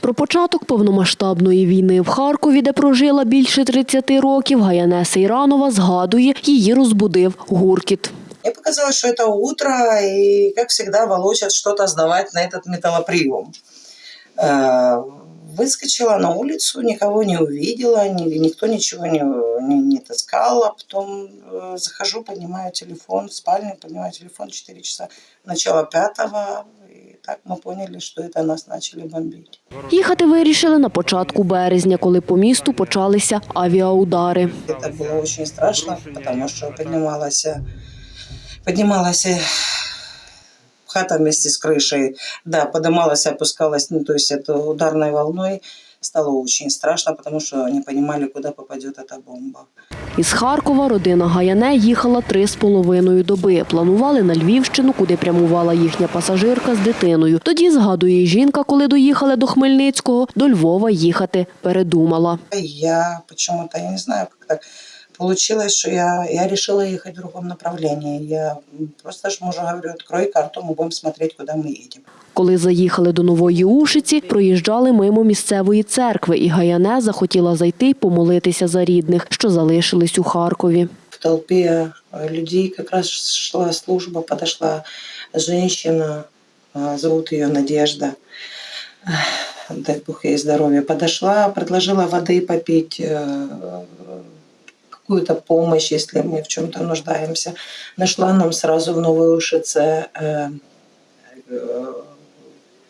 Про початок повномасштабної війни в Харкові, де прожила більше 30 років, Гаяне Сейранова згадує, її розбудив гуркіт. Мне показалось, что это утро, и, как всегда, волочат что-то сдавать на этот металлоприем. Э, Выскочила на улицу, никого не увидела, ни- никто ничего не, не, не таскал. А потом э, захожу, поднимаю телефон в спальню, поднимаю телефон 4 часа, начало пятого. И так мы поняли, что это нас начали бомбить. Їхати вирішили на початку березня, коли по місту почалися авіаудари. Это было очень страшно, потому что поднималась, поднималась э, хата вместе с крышей, да, поднималась, опускалась, ну, то есть это ударной волной. Стало очень страшно, потому что не понимали, куда попадет эта бомба. Із Харкова родина Гаяне їхала три з половиною доби. Планували на Львівщину, куди прямувала їхня пасажирка з дитиною. Тоді, згадує жінка, коли доїхали до Хмельницького, до Львова їхати передумала. Я чому-то, я не знаю, як так получилось, что я, я решила ехать в другом направлении. Я просто ж мужу говорю, открой карту, мы будем смотреть, куда мы едем. Коли заїхали до Нової Ушиці, проїжджали мимо місцевої церкви, і Гаяне захотіла зайти й помолитися за рідних, що залишились у Харкові. в толпе э, людей как раз шла служба, подошла женщина, э, зовут ее Надежда, Эх, дай бог ей здоровья, подошла, предложила воды попить, э, какую-то помощь, если мы в чем-то нуждаемся. Нашла нам сразу в Новой Ушице э, э,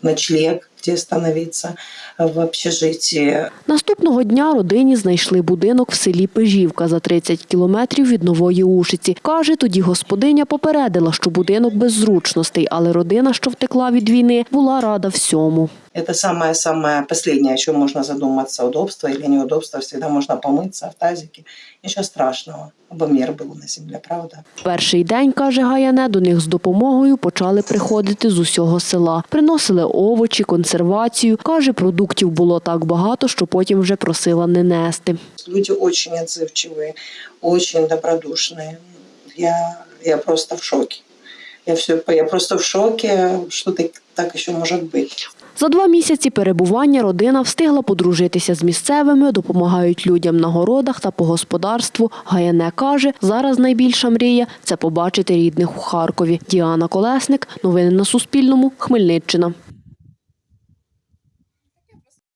ночлег, где остановиться э, в общежитии. Наступного дня родині знайшли будинок в селі Пежівка за 30 кілометрів від Нової Ушиці. Каже, тоді господиня попередила, що будинок без зручностей, але родина, що втекла від війни, була рада всьому. Это самое-самое последнее, о чем можно задуматься, удобство или неудобство. Всегда можно помыться в тазике. Ничего страшного. Або мир был на земле, правда? Перший день, каже Гаяне, до них з допомогою почали приходити з усього села. Приносили овочі, консервацію. Каже, продуктів було так багато, що потім вже просила не нести. Люди очень отзывчивые, очень добродушные. Я, я просто в шоке. Я, все, я просто в шоке, что так, так еще может быть. За два місяці перебування родина встигла подружитися з місцевими, допомагають людям на городах та по господарству. Гаяне каже, зараз найбільша мрія – це побачити рідних у Харкові. Діана Колесник. Новини на Суспільному. Хмельниччина.